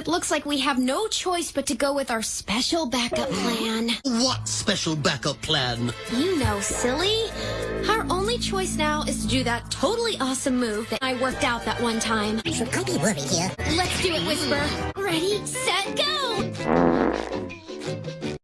It looks like we have no choice but to go with our special backup plan. What special backup plan? You know, silly. Our only choice now is to do that totally awesome move that I worked out that one time. Should I be worried here? Let's do it, Whisper. Ready!